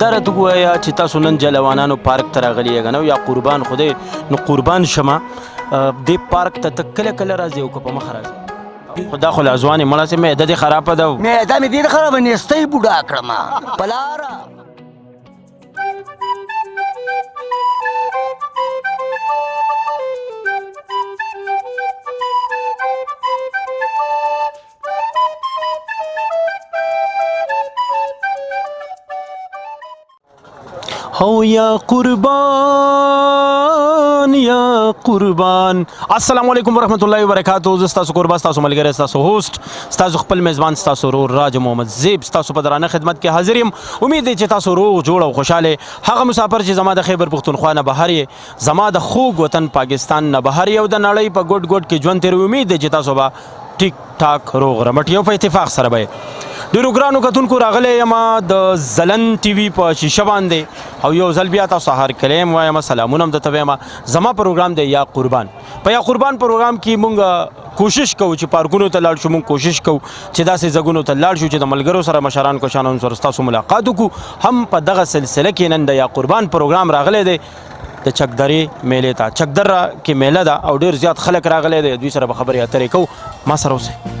دره ته وایا چې تاسو نن جلوانانو پارک ته راغلی یې غنو یا قربان خوده نو قربان شمه د پارک ته تکله کله راځي او په مخ راځي خدا خو لازوان مړه سي معده دي خراب ده معده مې دي خراب نه استي بوډا کړم پلار او یا قربان یا قربان السلام علیکم ورحمت الله وبرکاتہ زه تاسو قربان تاسو ملګری تاسو هوست تاسو خپل میزبان تاسو رور راج محمد زیب تاسو په درانه خدمت کې حاضر یم امید دی چې تاسو روغ جوړ او خوشاله هغه مسافر چې زما د خیبر پښتونخوا نه بهر یې زما د خوږ وطن پاکستان نه بهر یو د نړۍ په ګډ ګډ کې ژوند تیر امید دی چې تاسو به ټیک ټاک روغ رمټ یو په اتفاق سره به ډیرو ګرانو کتونکو راغلی یم د زلن ټي وي په شیشه باندې او یو ځل بیا تاسو هر کلیم وایم سلامونه هم درته وایم زما پروګرام دی یا قربان په یا قربان پروګرام کې مونږ کوشش کوو چې پارکونو ته لاړ شو مونږ کوشش کوو چې داسې ځګونو ته لاړ شو چې د ملګرو سره مشران کو شانو سره تاسو ملاقات وکړو هم په دغه سلسله کې نن د یا قربان پروګرام راغلی دی د چکدرې میلې ته چکدره کې میله ده او ډیر زیات خلک راغلی دی دوی سره به خبرې اترې کوو ما سره اوسئ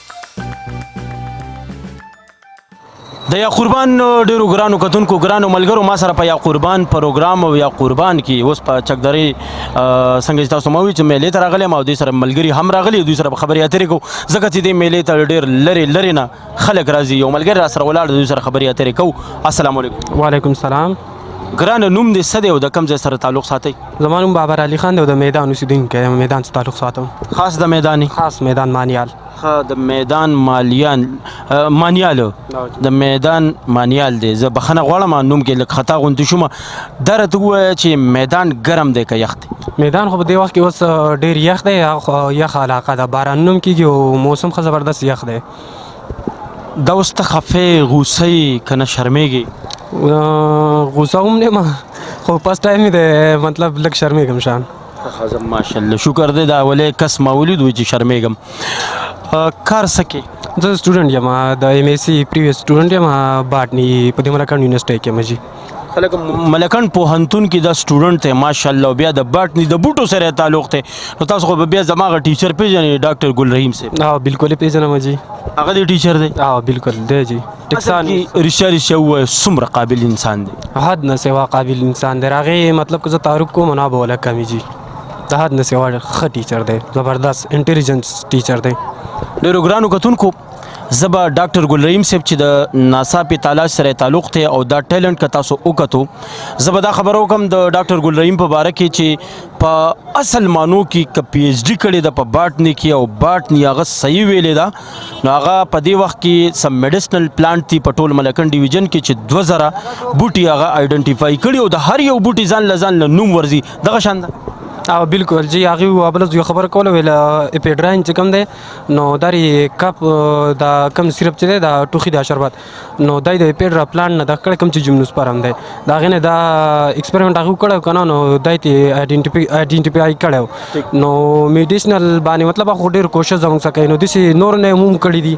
د یا قربان ډیرو ګرانو کتونکو ګرانو ملګرو ما سره په یا قربان پروګرام او یا قربان کې اوس په چکدری څنګه چې تاسو موي چې میلې ته راغلی ما دوی سره ملګری هم راغلی دوی سره خبرې اترې کو ځکه چې د میلې ته ډیر لری لری نه خلک راځي یو ملګری را سره ولاړ دوی سره خبرې اترې کو السلام علیکم وعلیکم السلام ګرانه نوم دې څه دی او د کوم ځای سره تعلق ساتي زما نوم بابر علي خان دی او د میدان اوسېدونکی یم میدان څخه تعلق ساتم خاص د میداني خاص میدان مانیال ښه د میدان مالیان اه، مانیال د میدان مانیال دی زه بخنه غواړم نوم کې لږ خطا غونډې شوم دره ته ووایه چې میدان ګرم دی که یخ دی میدان خو په دې وخت کې اوس ډیر یخ دی او یخ علاقه ده بارانونه هم کیږي او موسم ښه زبردست یخ دی دا اوس ته خفه غوسه که نه شرمېږي غوسه هم نه ما خو پس ټایم دی مطلب لږ شرمېږم شان خزم ماشاءالله شکر دی دا ولې کس ما ولید وی چې شرمېږم کار سکه زه سټوډنټ یم د ایم ایس سی پریویس سټوډنټ یم باټنی په دې ملکان یونیورسيټي کې مجي خلک ملکن پوهنتون کې دا سټوډنټ ته ماشاءالله بیا د باټنی د بوټو سره تعلق ته نو تاسو خو بیا زماغه ټیچر پیژنې ډاکټر ګل رحیم صاحب ها بالکل پیژنم جی هغه دی ټیچر دی ها بالکل دی جی ټکسان رشا رشا و سمره قابل انسان دی حد نه سوا قابل انسان دی راغه مطلب که زه تعارف کوم نه بوله کمی جی د حد نه سوا ښه ټیچر دی زبردست انټيليجنس ټیچر دی ډیرو ګرانو کتونکو زبا ډاکټر ګل رحیم صاحب چې د ناسا په تالاش سره تعلق ته او دا ټیلنټ که تاسو وکړو زبا دا خبرو کوم د ډاکټر ګل رحیم په باره کې چې په اصل مانو کې ک پی ایچ ډی کړي د په باټنی کې او باټنی هغه صحیح ویلې ده نو هغه په دې وخت کې سم میډیسنل پلانټ تی په ټول ملکن ډیویژن کې چې 2000 بوټي هغه آیډنټیفای کړي او د هر یو بوټي ځان لزان له نوم ورزي دغه شان ده او بالکل جی هغه وبلز یو خبر کوله ویل اپیډراین چې کوم دی نو دا ری کپ دا کم سیرپ چې دا ټوخي دا شربت نو دای د پیډ را پلان نه د کړ کم چې جمنوس پرم دی دا غنه دا ایکسپریمنت هغه کړو کنه نو دای ته ایډنټیفای ایډنټیفای کړو نو میډیسنل باندې مطلب خو ډیر کوشش زموږ سکه نو د نور نه هم کړی دی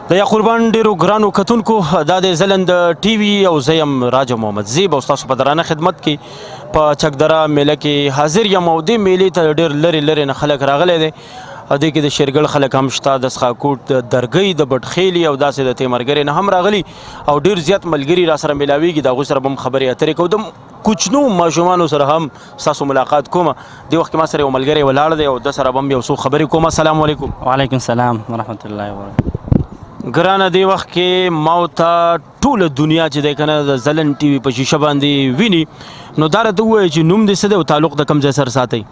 د یا قربان ډیرو ګرانو کتونکو دا د زلند ټي وي او زیم راجه محمد زیب او تاسو په درانه خدمت کې په چکدره میله کې حاضر یم او د میلې ته ډیر لری لری نه خلک راغلي دي او د کې د شیرګل خلک هم شته د سخاکوټ د درګۍ د بټخېلي او داسې د تیمرګرې نه هم راغلي او ډیر زیات ملګري را سره ملاویږي د هغوی سره به هم خبرې اترې کوو کوچنو ماشومانو سره هم تاسو ملاقات کوم دی وخت ما سره یو ملګری ولاړ دی او د سره بم یو څو خبرې کوم السلام علیکم وعلیکم السلام ورحمت الله وبرکاته ګرانه دی وخت کې ما او تا ټول دنیا چې د کنه د زلن ټي وي په شیشه باندې ویني نو دا راته وایي چې نوم دې څه دی او تعلق د کوم ځای سره ساتي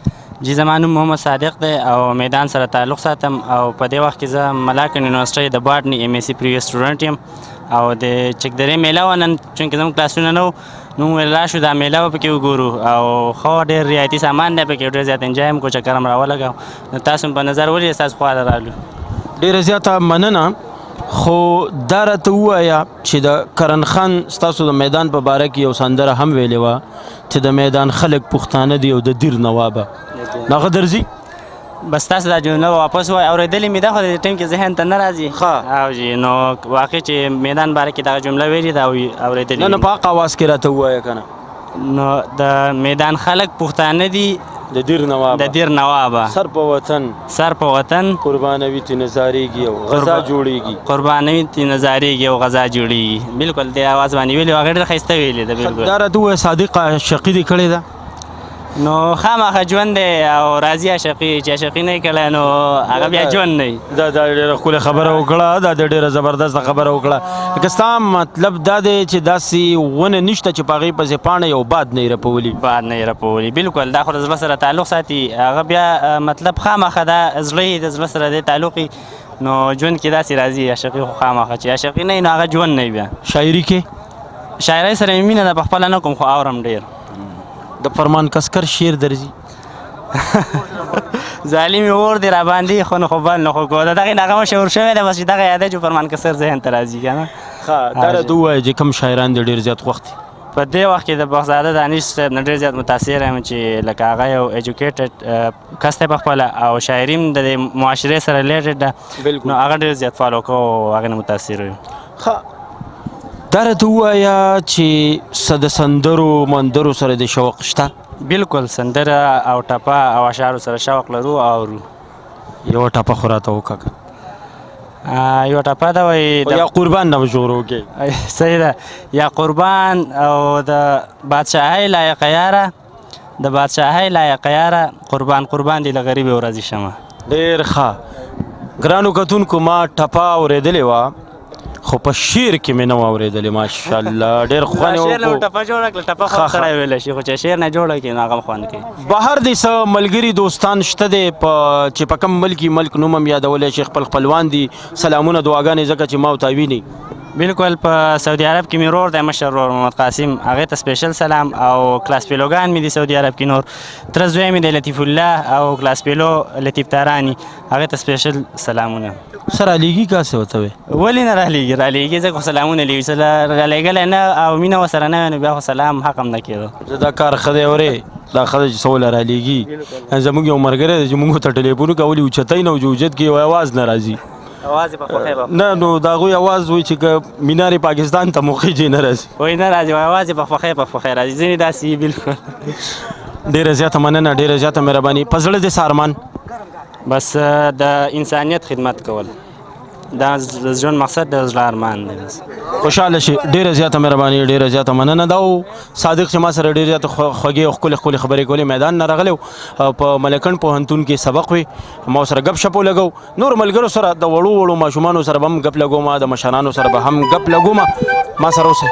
جی زما نوم محمد صادق دی او میدان سره تعلق ساتم او په دې وخت کې زه ملاکنډ یونیورسټۍ د باټني ایم ایس سي پریویس سټوډنټ یم او د چکدرې میله وه نن چونکې زموږ کلاسونه نه نو موږ لا شو دا میله به پکې وګورو او خو ډېر ریایتي سامان دی پکې ډېر زیات انجوای هم کو چکر هم راولګاو نو تاسو هم په نظر ولې تاسو خواله رالو ډېره زیاته مننه خو دا راته ووایه چې د کرن خان ستاسو د میدان په باره کې یو سندره هم ویلې وه چې د میدان خلک پښتانه دي او د دیر نوابه دغه درځي بس تاسو دا جمله واپس وای اورېدلې مې ده خو د ټیم کې ذهن ته نه راځي ښه او جی نو واقع چې میدان باره کې دا جمله ویلې ده او اورېدلې نه نه په حق اواز کې راته وایې کنه نو د میدان خلک پښتانه دي د دیر نواب د دیر نواب سر په وطن سر په وطن قربانوي تی نزارېږي او غزا جوړېږي قربانوي تی نزارېږي او غزا جوړېږي بالکل د اواز باندې ویلي هغه ډېر ښایسته ویلي ده بالکل دا راته ووایه صادق شقي دې کړې ده نو خامخا ژوند دی او راځي عاشقي چې عاشقي نه کړی نو هغه بیا ژوند نه وي دا دا ډیره ښکلې خبره وکړه دا د ډیره زبردست خبره وکړه که ستا مطلب دا دی چې داسې ونه نشته چې په هغې پسې پاڼه یو باد نه یې رپولي باد نه یې رپولي بلکل دا خو د زړه سره تعلق ساتي هغه بیا مطلب خامخا دا زړه یې د زړه سره دی تعلق نو ژوند کې داسې راځي عاشقي خو خامخا چې عاشقي نه نو هغه ژوند نه بیا شاعري کې شاعرۍ سره مې مینه ده په خپله نه کوم خو اورم ډېر د فرمان کسکر شعر درځي ظالم اور دی را باندې خو نه خو بل نه خو کو دا دغه نغمه شور شوی دا بس دغه یاد جو فرمان کسر ذهن ترازی کنه ها دا را دوه چې کم شاعران د ډیر زیات وخت په دې وخت کې د بغزاده دانش صاحب نه ډېر زیات متاثر یم چې لکه هغه یو ایجوکیټډ کس دی پخپله او شاعري هم د معاشرې سره ریلیټډ ده بالکل. نو هغه ډېر زیات فالو کوو او هغې نه متاثر یو ښه دا راته ووایه چې څه د سندرو مندرو سره دې شوق شته بالکل سندره او ټپه او اشعارو سره شوق لرو او اورو یوه ټپه خو راته وکړه که آه، یوه ټپه ده وایي خو د یا قربان نه به شروع کې صحیح ده یا قربان او د بادشاهۍ لایق یاره د بادشاهۍ لایق یاره قربان قربان دي له غریبې ورځې شمه ډیر ښه ګرانو کتونکو ما ټپه اورېدلې وه خو په شعر کې مې نه و اورېدلې ماشاءالله ډېر خوند یې وکړو ټپه جوړه کړه ټپه خو سړی ویلی شي خو چې شعر نه جوړه کړي نو هغه هم خوند کوي بهر دې څه ملګري دوستان شته دی په چې په کوم ملک ملک نوم هم یادولی شي خپل خپلوان دي سلامونه دعاګانې ځکه چې ما او تا ویني بالکل په سعودي عرب کې مې رور دی مشر رور محمد قاسم هغه ته سپیشل سلام او کلاس پیلوګان مې دي سعودي عرب کې نور تر زوی مې دی لطیف الله او کلاس پیلو لطیف تارانی هغه ته سپیشل سلامونه سره لیږي کا څه وته وي ولې نه را لیږي را لیږي ځکه سلامونه لیږي سره را لیږل نه او مینه وسره نه نو بیا خو سلام حق هم نه کېدو زه دا کار خدای اوري دا خدای چې سول را لیږي زموږ یو مرګره چې موږ ته ټلیفون کولی او چتای نه وجود کې یو आवाज ناراضي اواز په خوخه به نه نو دا غوي اواز وي چې مینار پاکستان ته موخه جي نه راځي وای نه راځي اواز په خوخه په خوخه راځي ځینې داسي بالکل ډیره زیاته مننه ډیره زیاته مهرباني په زړه دې سارمان بس د انسانیت خدمت کول دا ژوند مقصد د زړه ارمان دی بس خوشاله شي ډیره زیاته مهرباني ډیره زیاته مننه دا او صادق چې ما سره ډیره زیاته خوږې او خپل خپل خبرې کولې میدان نه راغلی په ملکن پوهنتون کې سبق وي ما سره غب شپو لګو نور ملګرو سره د وړو وړو ماشومانو سره به هم ګپ لګوم د مشرانو سره به هم ګپ لګوم ما سره اوسئ